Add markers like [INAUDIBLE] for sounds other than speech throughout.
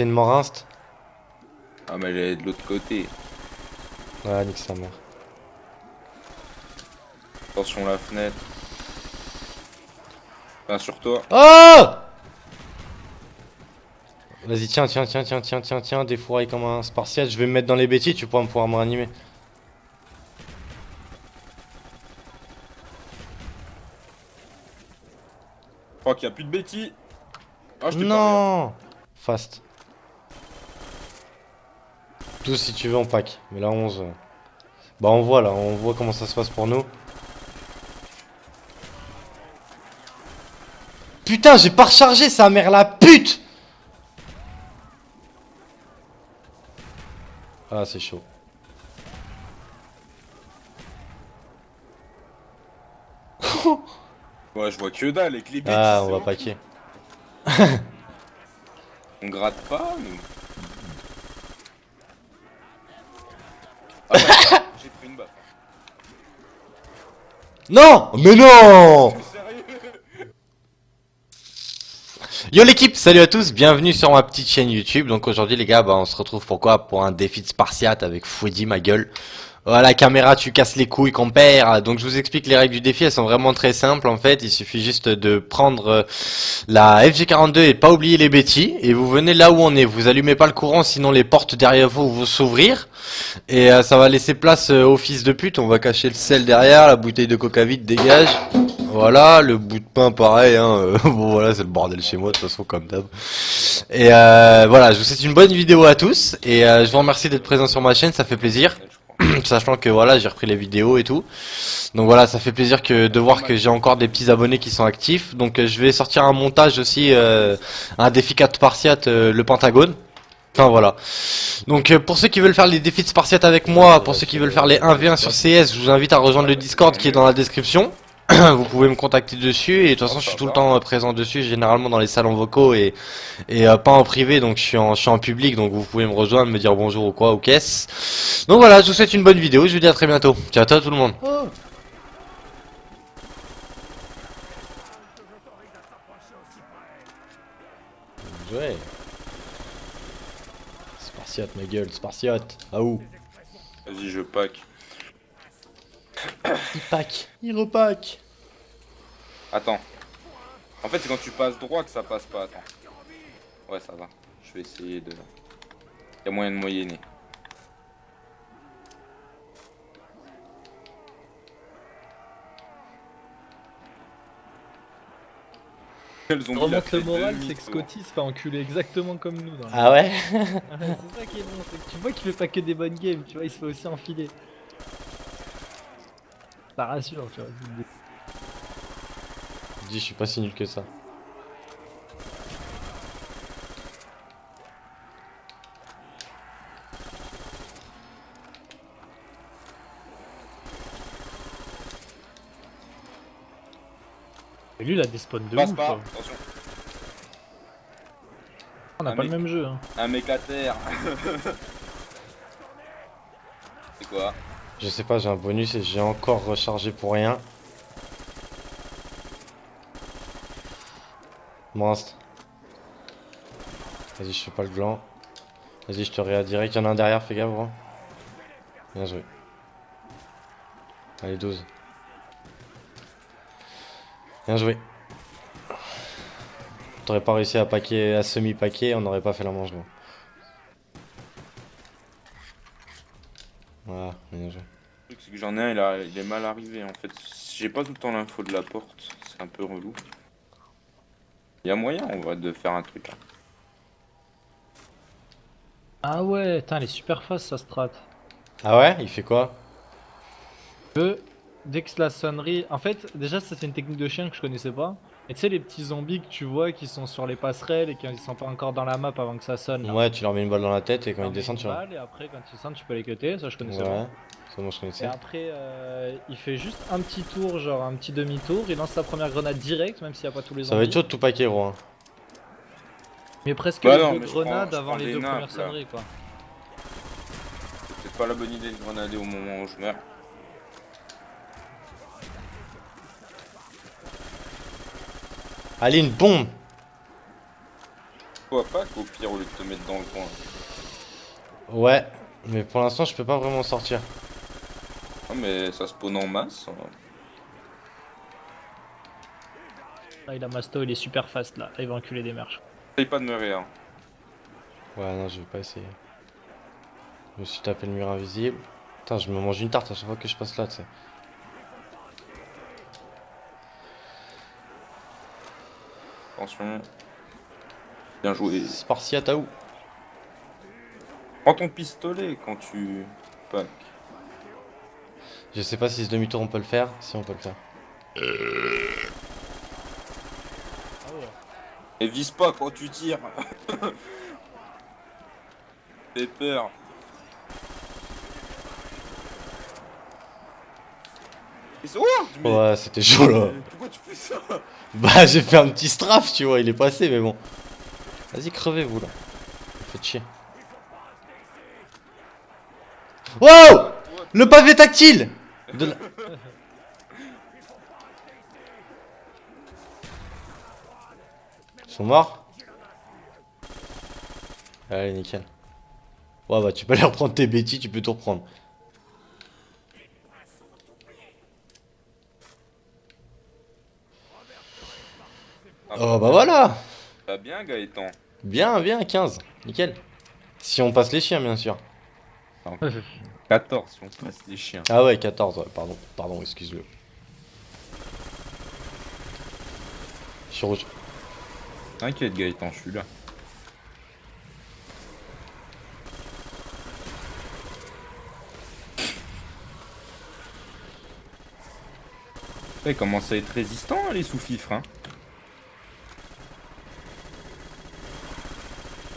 c'est une mort inst. Ah, mais elle est de l'autre côté. Ouais, nique sa mère. Attention la fenêtre. Enfin, sur toi. Oh Vas-y, tiens, tiens, tiens, tiens, tiens, tiens, tiens, défouraille comme un spartiate. Je vais me mettre dans les bêtises, tu pourras pouvoir me réanimer. Je crois qu'il n'y a plus de bêtises. Ah, je pas Non Fast. 12 si tu veux en pack. Mais là 11. euh. Bah on voit là, on voit comment ça se passe pour nous. Putain, j'ai pas rechargé sa mère la pute Ah c'est chaud. [LAUGHS] Ouais, je vois que dalle les bêtises. Ah on va bon. paquer. [LAUGHS] On gratte pas, nous. Ah, [LAUGHS] j'ai pris une baffe. Non Mais non Yo l'équipe, salut à tous, bienvenue sur ma petite chaîne YouTube. Donc aujourd'hui les gars, bah, on se retrouve pourquoi? Pour un défi de Spartiate avec Fouedi ma gueule. Voilà, caméra, tu casses les couilles compère. Donc je vous explique les règles du défi, elles sont vraiment très simples en fait. Il suffit juste de prendre euh, la FG42 et pas oublier les bêtis. Et vous venez là où on est. Vous allumez pas le courant, sinon les portes derrière vous vont s'ouvrir. Et euh, ça va laisser place euh, au fils de pute. On va cacher le sel derrière, la bouteille de coca vide dégage. Voilà, le bout de pain pareil, hein. [LAUGHS] bon voilà, c'est le bordel chez moi de toute façon comme d'hab. Et euh, voilà, je vous souhaite une bonne vidéo à tous et euh, je vous remercie d'être présent sur ma chaîne, ça fait plaisir. [CLEARS THROAT] sachant que voilà, j'ai repris les vidéos et tout. Donc voilà, ça fait plaisir que de voir que j'ai encore des petits abonnés qui sont actifs. Donc euh, je vais sortir un montage aussi, euh, un défi 4 Spartiate, euh, le Pentagone. Enfin voilà. Donc euh, pour ceux qui veulent faire les défis de Spartiate avec moi, pour ceux qui veulent faire les 1v1 sur CS, je vous invite à rejoindre le Discord qui est dans la description. [CLEARS THROAT] vous pouvez me contacter dessus et de toute façon je suis tout le temps présent dessus généralement dans les salons vocaux et, et euh, pas en privé donc je suis en, je suis en public donc vous pouvez me rejoindre me dire bonjour ou quoi ou qu'est-ce. Donc voilà je vous souhaite une bonne vidéo je vous dis à très bientôt. Ciao ciao tout le monde. Ouais. Spartiate ma gueule Spartiate ah où? Vas-y, je pack. [COUGHS] il pack il repack Attends. En fait, c'est quand tu passes droit que ça passe pas. Attends. Ouais, ça va. Je vais essayer de. Y'a moyen de moyenner. Il a remonte le moral, c'est que. Scotty se fait enculer exactement comme nous. Dans ah ouais? [LAUGHS] Ouais, c'est ça qui est bon, c'est que tu vois qu'il fait pas que des bonnes games, tu vois, il se fait aussi enfiler. Ça rassure, tu vois. je dis je suis pas si nul que ça Et lui, il a des spawns de Passe ouf. pas, attention. On a Un pas mec. le même jeu. Hein. Un mec à terre. [LAUGHS] c'est quoi? Je sais pas, j'ai un bonus et j'ai encore rechargé pour rien. Monstre. Vas-y, je fais pas le gland. Vas-y, je te réa direct. Y'en a un derrière, fais gaffe, gros. Bien joué. Allez, 12. Bien joué. T'aurais pas réussi à paquer, à semi-paquer, on n'aurait pas fait la Voilà, bien joué. Le truc, c'est que j'en ai un, il, a- il est mal arrivé en fait. J'ai pas tout le temps l'info de la porte, c'est un peu relou. Il y a moyen, on va de faire un truc là. Ah ouais, putain, elle est super fast sa strat. Ah ouais? Il fait quoi? Que dès que la sonnerie. En fait, déjà, ça c'est une technique de chien que je connaissais pas. Et tu sais, les petits zombies que tu vois qui sont sur les passerelles et qui sont pas encore dans la map avant que ça sonne. là. Ouais, tu leur mets une balle dans la tête et quand ils descendent, tu leur... Et après, quand ils descendent, tu peux les cutter. Ça, je connaissais Ouais, pas. ça moi je Et connaissais. après, euh, il fait juste un petit tour, genre un petit demi-tour. Il lance sa première grenade direct, même s'il n'y a pas tous les Ça va être zombies. chaud de tout paquer, gros. hein. Mais presque Bah les non, deux mais je grenades prends- je avant les deux nappes, premières sonneries, quoi. C'est pas la bonne idée de grenader au moment où je meurs. Allez, une bombe Toi pas qu'au pire au lieu de te mettre dans le coin. Ouais, mais pour l'instant, je peux pas vraiment sortir. Ah mais ça spawn en masse. hein. Ah, il a Masto, il est super fast là. Il va enculer des marches. Essaye pas de me rire. Ouais, non, je vais pas essayer. Je me suis tapé le mur invisible. Putain, je me mange une tarte à chaque fois que je passe là, tu sais. Attention. Bien joué. Spartiate à où Prends ton pistolet quand tu pack. Je sais pas si ce demi-tour on peut le faire. Si on peut le faire. Et vise pas quand tu tires. [LAUGHS] Fais peur. Ils sont oh, Ouais, c'était chaud là. Pourquoi tu fais ça Bah, [LAUGHS] j'ai fait un petit strafe, tu vois, il est passé, mais bon. Vas-y, crevez vous là. Faites chier. Wow Le pavé tactile De la- Ils sont morts Allez, nickel. Ouais, bah, tu peux aller reprendre tes bêtises, tu peux tout reprendre. Oh, bah voilà Bah bien Gaëtan. Bien, bien, 15. Nickel. Si on passe les chiens, bien sûr. 14 si on passe les chiens. Ah ouais, 14, ouais, pardon, pardon, excuse-le. Je suis rouge. T'inquiète Gaëtan, je suis là. Il commence à être résistant hein, les sous-fifres hein?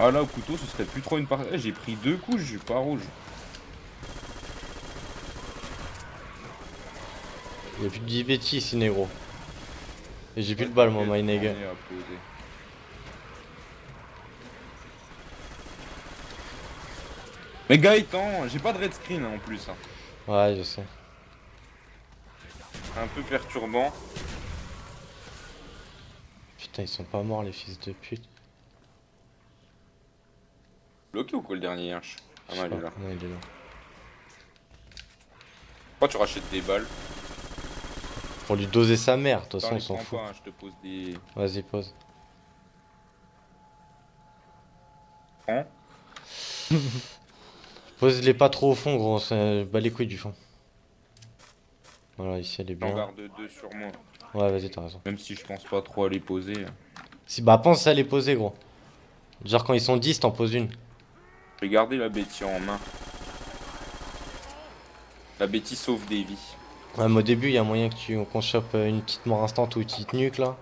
Ah là au couteau ce serait plus trop une partie. J'ai pris deux coups, je suis pas rouge. Il y a plus de 10 bêtises ici, négro. Et j'ai plus de balles, moi, my nigga. Mais Gaëtan, j'ai pas de red screen hein, en plus. hein. Ouais, je sais. Un peu perturbant. Putain, ils sont pas morts, les fils de pute. Bloqué ou quoi le dernier Hirsch Ah non, il est là. Non, il est là. Pourquoi tu rachètes des balles Pour lui doser sa mère, de toute façon, on s'en fout. hein, je te pose des... Vas-y, pose. Prends. [LAUGHS] Pose-les pas trop au fond, gros, c'est bas les couilles du fond. Voilà, ici elle est bien. garde deux sur moi. Ouais, vas-y, t'as raison. Même si je pense pas trop à les poser. Si, bah, pense à les poser, gros. Genre, quand ils sont 10, t'en poses une. Je vais garder la bêtise en main. La bêtise sauve des vies. Ouais, mais au début, il y a moyen que tu qu'on chope euh, une petite mort instant ou une petite nuque là.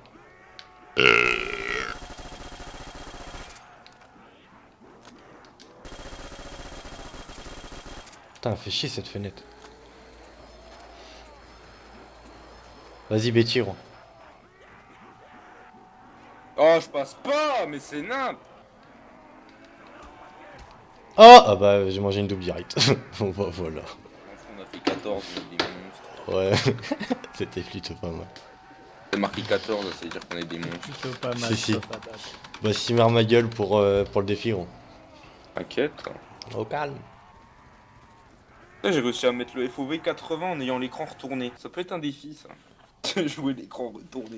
Putain, fait chier cette fenêtre. Vas-y, gros. Oh, je passe pas, mais c'est nimp Oh Ah bah, j'ai mangé une double direct. [LAUGHS] bon, bah, voilà. On a fait 14, on est des monstres. Ouais, [LAUGHS] c'était plutôt pas mal. C'est marqué 14, ça veut dire qu'on est des monstres. Plutôt pas mal. Si, si. Bah, simmer ma gueule pour, euh, pour le défi, gros. T'inquiète. Au calme. J'ai réussi à mettre le FOV 80 en ayant l'écran retourné. Ça peut être un défi, ça. [LAUGHS] Jouer l'écran retourné.